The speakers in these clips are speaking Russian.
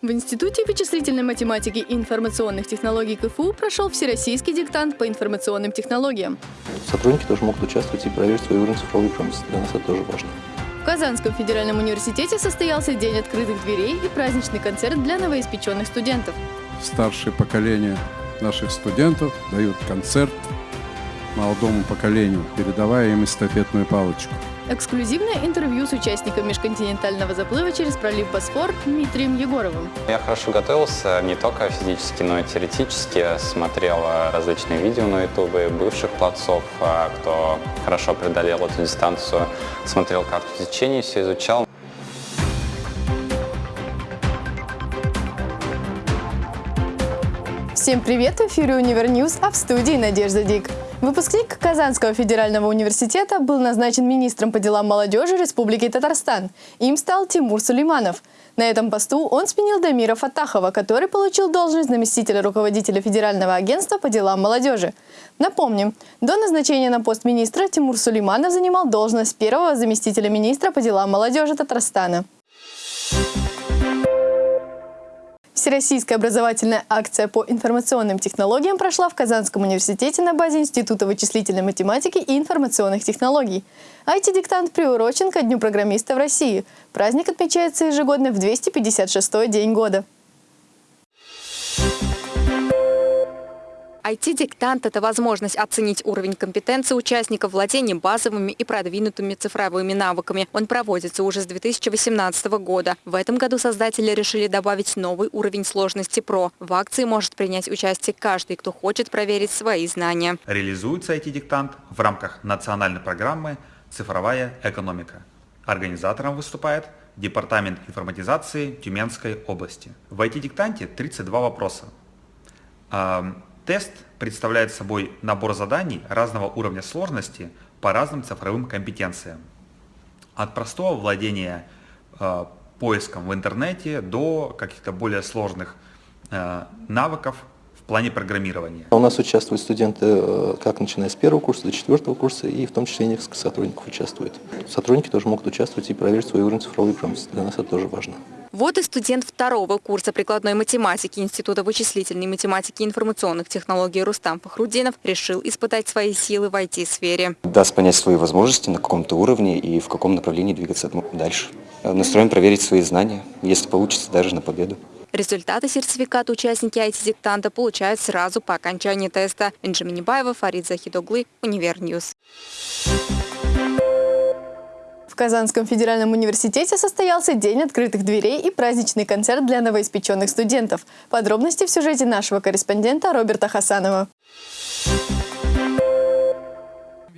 В Институте вычислительной математики и информационных технологий КФУ прошел всероссийский диктант по информационным технологиям. Сотрудники тоже могут участвовать и проверить свой уровень цифровой промышленности. Для нас это тоже важно. В Казанском федеральном университете состоялся День открытых дверей и праздничный концерт для новоиспеченных студентов. Старшее поколение наших студентов дают концерт молодому поколению, передавая им эстафетную палочку. Эксклюзивное интервью с участником межконтинентального заплыва через пролив Босфор Дмитрием Егоровым. Я хорошо готовился не только физически, но и теоретически. Смотрел различные видео на ютубе бывших пловцов, а, кто хорошо преодолел эту дистанцию. Смотрел карту течения, все изучал. Всем привет! В эфире Univer News, а в студии Надежда Дик. Выпускник Казанского федерального университета был назначен министром по делам молодежи Республики Татарстан. Им стал Тимур Сулейманов. На этом посту он сменил Дамира Фатахова, который получил должность заместителя руководителя Федерального агентства по делам молодежи. Напомним, до назначения на пост министра Тимур Сулейманов занимал должность первого заместителя министра по делам молодежи Татарстана. Всероссийская образовательная акция по информационным технологиям прошла в Казанском университете на базе Института вычислительной математики и информационных технологий. IT-диктант приурочен ко Дню программиста в России. Праздник отмечается ежегодно в 256-й день года. IT-диктант – это возможность оценить уровень компетенции участников владения базовыми и продвинутыми цифровыми навыками. Он проводится уже с 2018 года. В этом году создатели решили добавить новый уровень сложности ПРО. В акции может принять участие каждый, кто хочет проверить свои знания. Реализуется IT-диктант в рамках национальной программы «Цифровая экономика». Организатором выступает Департамент информатизации Тюменской области. В IT-диктанте 32 вопроса. Тест представляет собой набор заданий разного уровня сложности по разным цифровым компетенциям. От простого владения э, поиском в интернете до каких-то более сложных э, навыков в плане программирования. У нас участвуют студенты э, как начиная с первого курса до четвертого курса, и в том числе несколько сотрудников участвуют. Сотрудники тоже могут участвовать и проверить свой уровень цифровой промышленности. Для нас это тоже важно. Вот и студент второго курса прикладной математики Института вычислительной математики и информационных технологий Рустам Фахрудинов решил испытать свои силы в IT-сфере. Даст понять свои возможности на каком-то уровне и в каком направлении двигаться дальше. Настроен проверить свои знания, если получится, даже на победу. Результаты сертификата участники IT-диктанта получают сразу по окончании теста. Инжи Фарид Захидоглы, Univer News. Казанском федеральном университете состоялся День открытых дверей и праздничный концерт для новоиспеченных студентов. Подробности в сюжете нашего корреспондента Роберта Хасанова.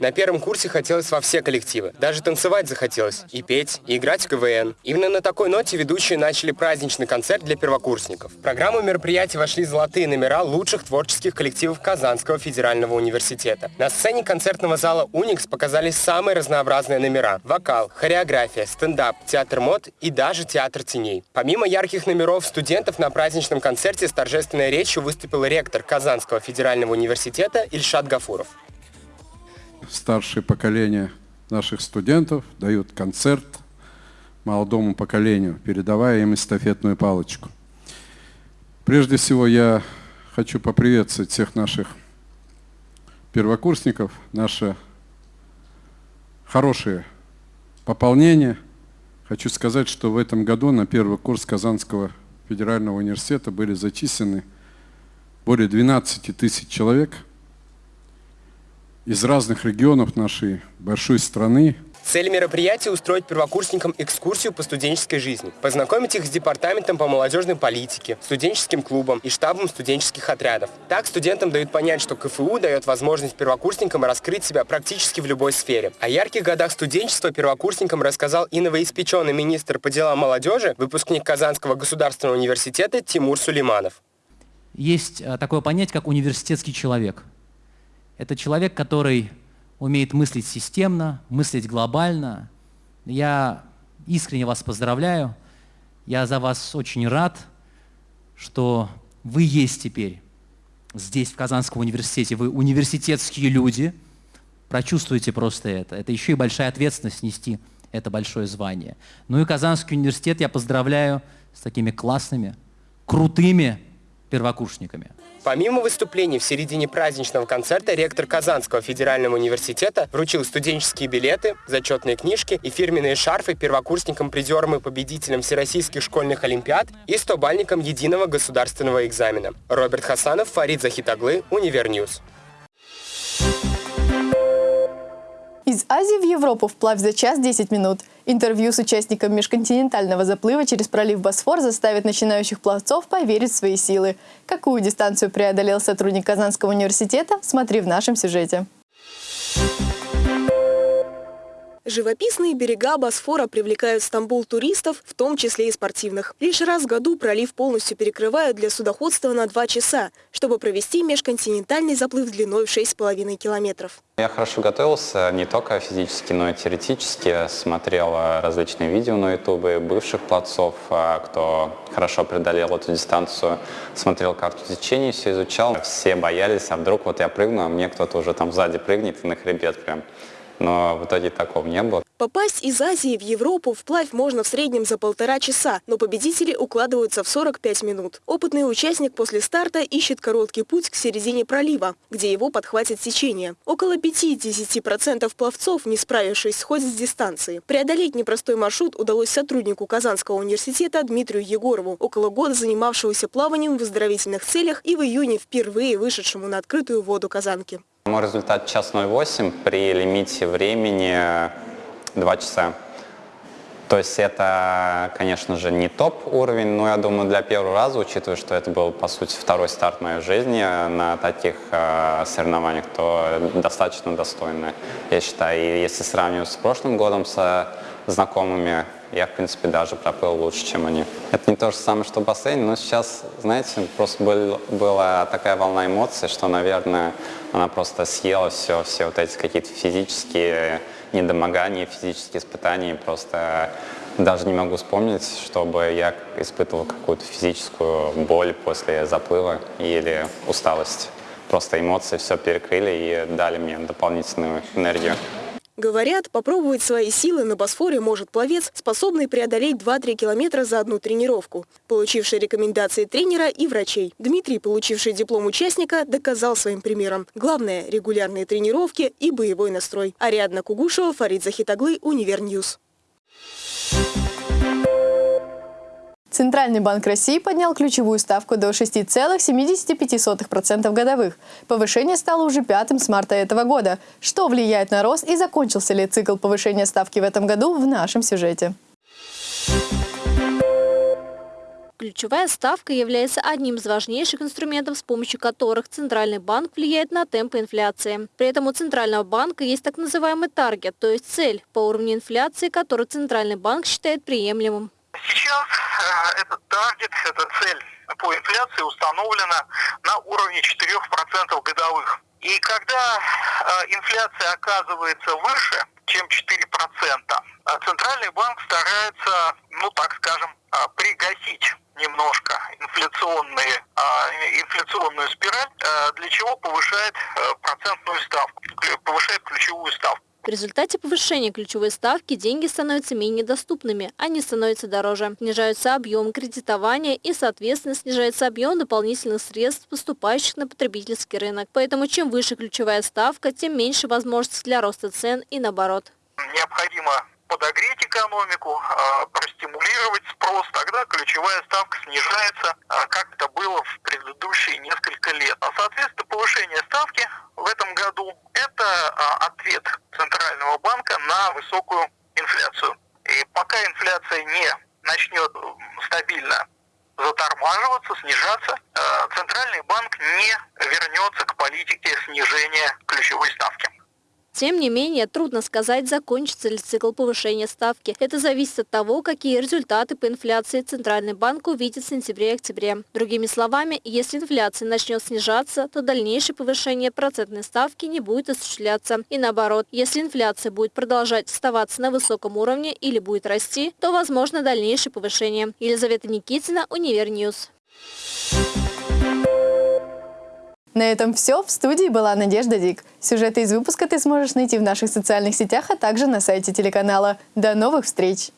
На первом курсе хотелось во все коллективы. Даже танцевать захотелось. И петь, и играть в КВН. Именно на такой ноте ведущие начали праздничный концерт для первокурсников. В программу мероприятия вошли золотые номера лучших творческих коллективов Казанского федерального университета. На сцене концертного зала «Уникс» показались самые разнообразные номера. Вокал, хореография, стендап, театр мод и даже театр теней. Помимо ярких номеров студентов на праздничном концерте с торжественной речью выступил ректор Казанского федерального университета Ильшат Гафуров старшее поколение наших студентов дают концерт молодому поколению, передавая им эстафетную палочку. Прежде всего я хочу поприветствовать всех наших первокурсников, наше хорошее пополнение. Хочу сказать, что в этом году на первый курс Казанского федерального университета были зачислены более 12 тысяч человек – из разных регионов нашей большой страны. Цель мероприятия – устроить первокурсникам экскурсию по студенческой жизни, познакомить их с департаментом по молодежной политике, студенческим клубом и штабом студенческих отрядов. Так студентам дают понять, что КФУ дает возможность первокурсникам раскрыть себя практически в любой сфере. О ярких годах студенчества первокурсникам рассказал и новоиспеченный министр по делам молодежи, выпускник Казанского государственного университета Тимур Сулейманов. Есть э, такое понятие, как университетский человек – это человек, который умеет мыслить системно, мыслить глобально. Я искренне вас поздравляю. Я за вас очень рад, что вы есть теперь здесь, в Казанском университете. Вы университетские люди. Прочувствуйте просто это. Это еще и большая ответственность нести это большое звание. Ну и Казанский университет я поздравляю с такими классными, крутыми первокурсниками. Помимо выступлений в середине праздничного концерта, ректор Казанского федерального университета вручил студенческие билеты, зачетные книжки и фирменные шарфы первокурсникам, призерам и победителям всероссийских школьных олимпиад и 100-бальникам единого государственного экзамена. Роберт Хасанов, Фарид Захитаглы, Univer News. Из Азии в Европу вплавь за час 10 минут. Интервью с участником межконтинентального заплыва через пролив Босфор заставит начинающих пловцов поверить в свои силы. Какую дистанцию преодолел сотрудник Казанского университета, смотри в нашем сюжете. Живописные берега Босфора привлекают в Стамбул туристов, в том числе и спортивных. Лишь раз в году пролив полностью перекрывают для судоходства на два часа, чтобы провести межконтинентальный заплыв длиной в 6,5 километров. Я хорошо готовился не только физически, но и теоретически. Смотрел различные видео на ютубе бывших пловцов, а, кто хорошо преодолел эту дистанцию. Смотрел карту течения, все изучал. Все боялись, а вдруг вот я прыгну, а мне кто-то уже там сзади прыгнет и на хребет прям но в итоге такого не было. Попасть из Азии в Европу вплавь можно в среднем за полтора часа, но победители укладываются в 45 минут. Опытный участник после старта ищет короткий путь к середине пролива, где его подхватит течение. Около 5-10% пловцов, не справившись, сходят с дистанции. Преодолеть непростой маршрут удалось сотруднику Казанского университета Дмитрию Егорову, около года занимавшегося плаванием в оздоровительных целях и в июне впервые вышедшему на открытую воду Казанки. Мой результат час 08 при лимите времени 2 часа. То есть это, конечно же, не топ-уровень, но я думаю, для первого раза, учитывая, что это был, по сути, второй старт моей жизни на таких э, соревнованиях, то достаточно достойно, я считаю. И если сравнивать с прошлым годом со знакомыми, я, в принципе, даже проплыл лучше, чем они. Это не то же самое, что бассейн, но сейчас, знаете, просто был, была такая волна эмоций, что, наверное, она просто съела все, все вот эти какие-то физические недомогания, физические испытания. Просто даже не могу вспомнить, чтобы я испытывал какую-то физическую боль после заплыва или усталость. Просто эмоции все перекрыли и дали мне дополнительную энергию. Говорят, попробовать свои силы на Босфоре может пловец, способный преодолеть 2-3 километра за одну тренировку, получивший рекомендации тренера и врачей. Дмитрий, получивший диплом участника, доказал своим примером. Главное – регулярные тренировки и боевой настрой. Ариадна Кугушева, Фарид Захитаглы, Univer News. Центральный банк России поднял ключевую ставку до 6,75% годовых. Повышение стало уже пятым с марта этого года. Что влияет на рост и закончился ли цикл повышения ставки в этом году в нашем сюжете. Ключевая ставка является одним из важнейших инструментов, с помощью которых Центральный банк влияет на темпы инфляции. При этом у Центрального банка есть так называемый таргет, то есть цель по уровню инфляции, который Центральный банк считает приемлемым. Сейчас э, этот таргет, эта цель по инфляции установлена на уровне 4% годовых. И когда э, инфляция оказывается выше, чем 4%, э, Центральный банк старается, ну так скажем, пригасить немножко инфляционные, инфляционную спираль, для чего повышает процентную ставку, повышает ключевую ставку. В результате повышения ключевой ставки деньги становятся менее доступными, они становятся дороже. Снижаются объем кредитования и, соответственно, снижается объем дополнительных средств, поступающих на потребительский рынок. Поэтому чем выше ключевая ставка, тем меньше возможностей для роста цен и наоборот. Необходимо подогреть экономику, а, простимулировать спрос, тогда ключевая ставка снижается, а, как это было в предыдущие несколько лет. А, соответственно, повышение ставки в этом году – это ответ Центрального банка на высокую инфляцию. И пока инфляция не начнет стабильно затормаживаться, снижаться, Центральный банк не вернется к политике снижения ключевой ставки. Тем не менее, трудно сказать, закончится ли цикл повышения ставки. Это зависит от того, какие результаты по инфляции Центральный банк увидит в сентябре и октябре. Другими словами, если инфляция начнет снижаться, то дальнейшее повышение процентной ставки не будет осуществляться. И наоборот, если инфляция будет продолжать оставаться на высоком уровне или будет расти, то возможно дальнейшее повышение. Елизавета Никитина, Univer News. На этом все. В студии была Надежда Дик. Сюжеты из выпуска ты сможешь найти в наших социальных сетях, а также на сайте телеканала. До новых встреч!